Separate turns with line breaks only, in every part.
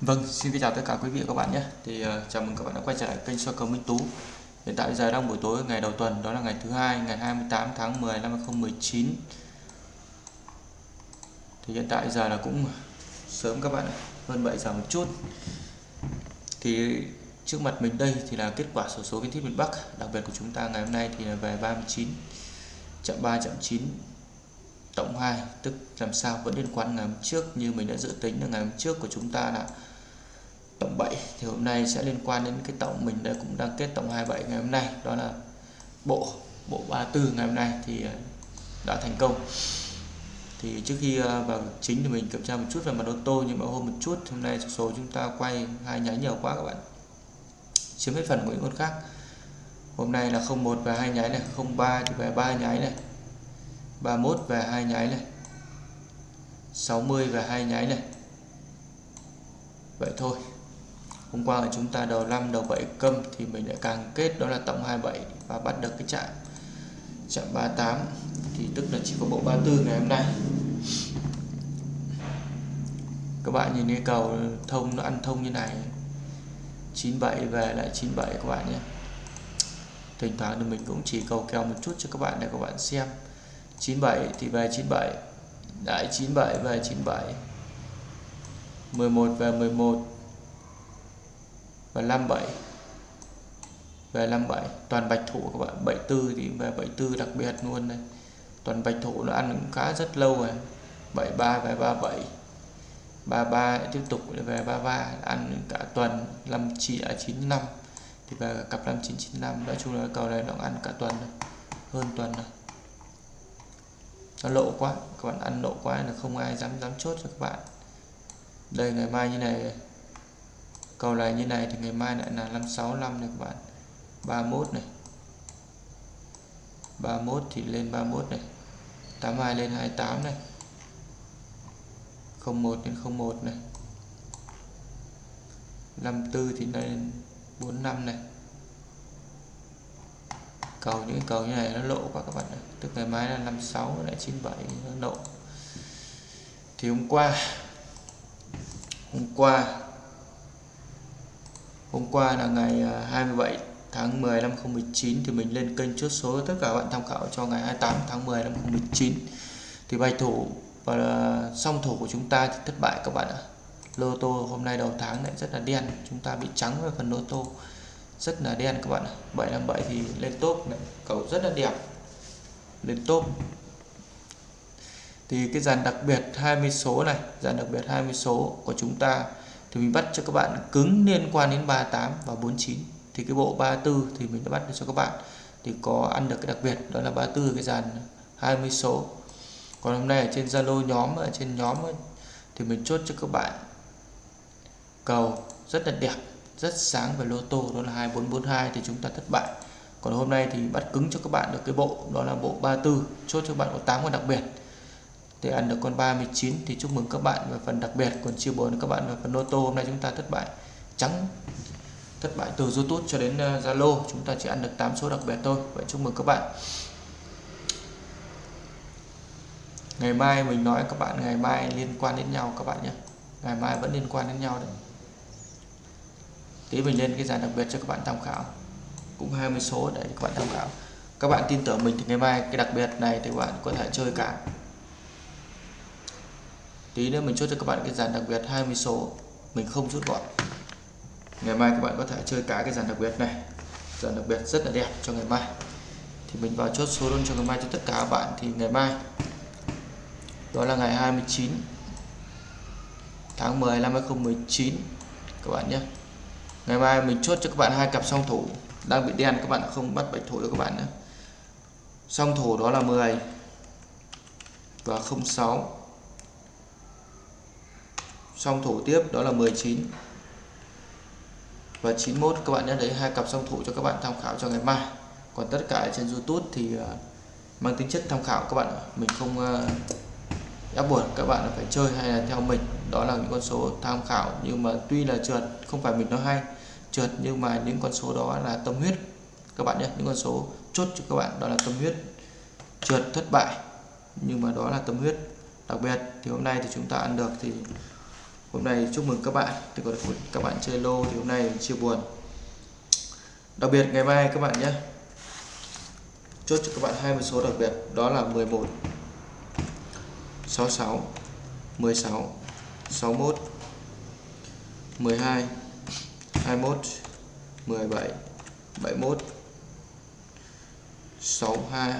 Vâng, xin kính chào tất cả quý vị và các bạn nhé. Thì uh, chào mừng các bạn đã quay trở lại kênh soi cầu Minh Tú. Hiện tại giờ đang buổi tối ngày đầu tuần, đó là ngày thứ hai, ngày 28 tháng 10 năm 2019. Thì hiện tại giờ là cũng sớm các bạn ạ, hơn 7 giờ một chút. Thì trước mặt mình đây thì là kết quả sổ số kiến thiết miền Bắc, đặc biệt của chúng ta ngày hôm nay thì là về 39 chậm 3 chậm 9 tổng 2 tức làm sao vẫn liên quan ngày hôm trước như mình đã dự tính là ngày hôm trước của chúng ta là tổng 7 thì hôm nay sẽ liên quan đến cái tổng mình đã cũng đang kết tổng 27 ngày hôm nay, đó là bộ bộ 34 ngày hôm nay thì ờ, đã thành công. Thì trước khi ờ, vào chính thì mình kiểm tra một chút về mặt ô tô, nhưng mà hôm một chút, hôm nay số chúng ta quay hai nháy nhiều quá các bạn. Chiếm hết phần của những con khác. Hôm nay là 01 và hai nháy này 03 thì về ba nháy này. 31 và hai nháy này. 60 và hai nháy này. Vậy thôi. Hôm qua chúng ta đầu 5 đầu 7 câm thì mình đã càng kết đó là tổng 27 và bắt được cái chạm chạm 38 thì tức là chỉ có bộ 34 ngày hôm nay. Các bạn nhìn cái cầu thông nó ăn thông như này. 97 về lại 97 các bạn nhé. Thỉnh thoảng thì mình cũng chỉ cầu kèo một chút cho các bạn để các bạn xem. 97 thì về 97 đại 97 về 97 11 về 11 và 57 về 57 toàn bạch thủ các bạn 74 thì về 74 đặc biệt luôn này. Toàn bạch thủ nó ăn khá rất lâu rồi. 73 về 37 33 tiếp tục về 33 ăn cả tuần 5 chỉ 95 thì về cặp 5995 nói chung là cầu này nó ăn cả tuần rồi. hơn tuần rồi nó lộ quá, các bạn ăn lộ quá là không ai dám dám chốt cho các bạn. Đây, ngày mai như này. Cầu này như này thì ngày mai lại là 565 này các bạn. 31 này. 31 thì lên 31 này. 82 lên 28 này. 01 lên 01 này. 54 thì lên 45 này cầu những cầu như này nó lộ quá các bạn ạ. Tức ngày mai là 56 lại 97 nó lộ. Thì hôm qua hôm qua hôm qua là ngày à, 27 tháng 10 năm 2019 thì mình lên kênh chốt số tất cả bạn tham khảo cho ngày 28 tháng 10 năm 2019 thì bài thủ và à, song thủ của chúng ta thì thất bại các bạn ạ. Lô tô hôm nay đầu tháng lại rất là đen, chúng ta bị trắng về phần lô tô rất là đen các bạn 757 thì lên top này. cầu rất là đẹp. Lên top. Thì cái dàn đặc biệt 20 số này, dàn đặc biệt 20 số của chúng ta, thì mình bắt cho các bạn cứng liên quan đến 38 và 49 thì cái bộ 34 thì mình đã bắt được cho các bạn. Thì có ăn được cái đặc biệt, đó là 34 cái dàn 20 số. Còn hôm nay ở trên Zalo nhóm, ở trên nhóm thì mình chốt cho các bạn. Cầu rất là đẹp rất sáng về lô tô, đó là 2442 thì chúng ta thất bại. Còn hôm nay thì bắt cứng cho các bạn được cái bộ, đó là bộ 34 chốt cho các bạn có 8 con đặc biệt. Để ăn được con 39 thì chúc mừng các bạn về phần đặc biệt, còn chia buồn các bạn về phần lô tô, hôm nay chúng ta thất bại trắng, thất bại từ YouTube cho đến ờ, Zalo, chúng ta chỉ ăn được 8 số đặc biệt thôi, vậy chúc mừng các bạn. Ngày mai mình nói các bạn, ngày mai liên quan đến nhau các bạn nhé. Ngày mai vẫn liên quan đến nhau đấy tí mình lên cái dàn đặc biệt cho các bạn tham khảo. Cũng 20 số để các bạn tham khảo. Các bạn tin tưởng mình thì ngày mai cái đặc biệt này thì các bạn có thể chơi cả. Tí nữa mình chốt cho các bạn cái dàn đặc biệt 20 số. Mình không rút gọn. Ngày mai các bạn có thể chơi cả cái dàn đặc biệt này. Dàn đặc biệt rất là đẹp cho ngày mai. Thì mình vào chốt số luôn cho ngày mai cho tất cả các bạn. Thì ngày mai, đó là ngày 29 tháng 10 năm 2019 các bạn nhé ngày mai mình chốt cho các bạn hai cặp song thủ. Đang bị đen, các bạn không bắt bạch thủ được các bạn nữa song thủ đó là 10 và 06 song thủ tiếp đó là 19 và 91 các bạn nhé đấy hai cặp song thủ cho các bạn tham khảo cho ngày mai. Còn tất cả trên YouTube thì à, mang tính chất tham khảo các bạn mình không à, ép buộc các bạn phải chơi hay là theo mình đó là những con số tham khảo, nhưng mà tuy là trượt, không phải mình nói hay, trượt nhưng mà những con số đó là tâm huyết. Các bạn nhé, những con số chốt cho các bạn đó là tâm huyết. Trượt thất bại, nhưng mà đó là tâm huyết. Đặc biệt thì hôm nay thì chúng ta ăn được thì hôm nay chúc mừng các bạn. Thì còn các bạn chơi lô thì hôm nay chia buồn. Đặc biệt ngày mai các bạn nhé, chốt cho các bạn 20 số đặc biệt, đó là 11 66 16 61 12 21 17 71 62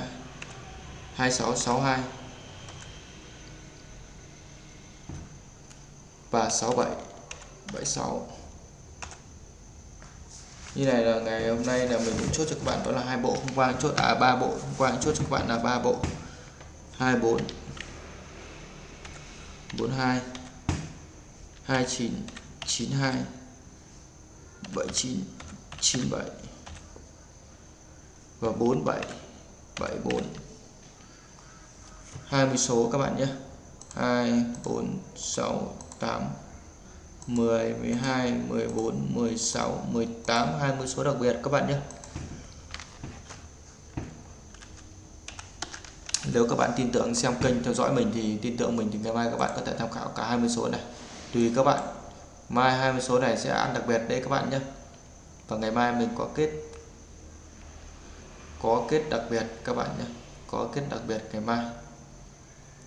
26 62 và 67 76 như này là ngày hôm nay là mình cũng chốt cho các bạn đó là hai bộ, hôm qua chốt à ba bộ, hôm qua chốt cho các bạn là ba bộ. 24 42 2992 7997 và 4774 20 số các bạn nhé. 2 4 6 8 10 12 14 16 18 20 số đặc biệt các bạn nhé. Nếu các bạn tin tưởng xem kênh theo dõi mình thì tin tưởng mình thì ngày mai các bạn có thể tham khảo cả 20 số này tùy các bạn. Mai 20 số này sẽ ăn đặc biệt đấy các bạn nhé. Và ngày mai mình có kết có kết đặc biệt các bạn nhé. Có kết đặc biệt ngày mai.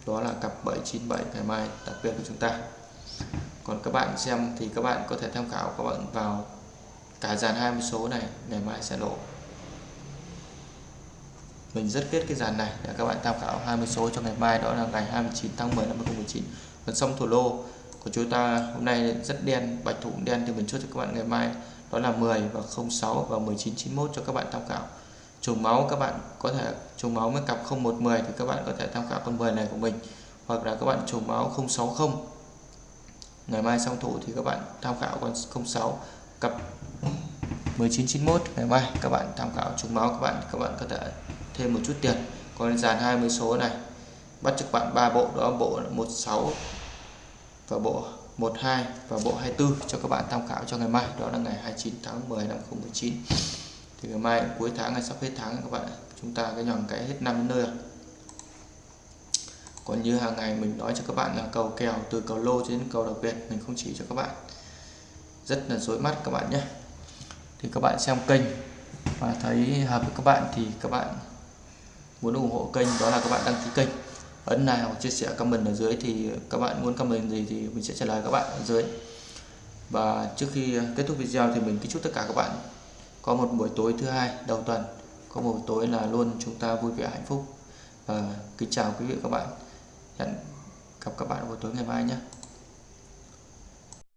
Đó là cặp 797 ngày mai đặc biệt của chúng ta. Còn các bạn xem thì các bạn có thể tham khảo các bạn vào cả dàn 20 số này, ngày mai sẽ lộ. Mình rất kết cái dàn này để các bạn tham khảo 20 số cho ngày mai. Đó là ngày 29 tháng 10 năm 2019 còn xong thủ lô của chúng ta hôm nay rất đen, bạch thủ đen thì mình chốt cho các bạn ngày mai. Đó là 10 và 06 và 1991 cho các bạn tham khảo. Trùng máu các bạn có thể, trùng máu với cặp 0110 thì các bạn có thể tham khảo con 10 này của mình. Hoặc là các bạn trùng máu 060 ngày mai xong thủ thì các bạn tham khảo con 06 cặp 1991 ngày mai các bạn tham khảo trùng máu các bạn các bạn có thể thêm một chút tiền. Còn dàn 20 số này, bắt cho các bạn ba bộ, đó, bộ 16 và bộ 12 và bộ 24 cho các bạn tham khảo cho ngày mai. Đó là ngày 29 tháng 10 năm 2019 thì ngày mai cuối tháng hay sắp hết tháng các bạn chúng ta cái nhòn cái hết năm nơi còn như hàng ngày mình nói cho các bạn là cầu kèo từ cầu lô đến cầu đặc biệt, mình không chỉ cho các bạn. Rất là dối mắt các bạn nhé. Thì các bạn xem kênh và thấy hợp với các bạn thì các bạn muốn ủng hộ kênh, đó là các bạn đăng ký kênh ấn like hoặc chia sẻ comment ở dưới thì các bạn muốn comment gì thì mình sẽ trả lời các bạn ở dưới. Và trước khi kết thúc video thì mình kính chúc tất cả các bạn có một buổi tối thứ hai đầu tuần. Có một buổi tối là luôn chúng ta vui vẻ hạnh phúc. Và kính chào quý vị và các bạn. Hẹn gặp các bạn buổi tối ngày mai nhé.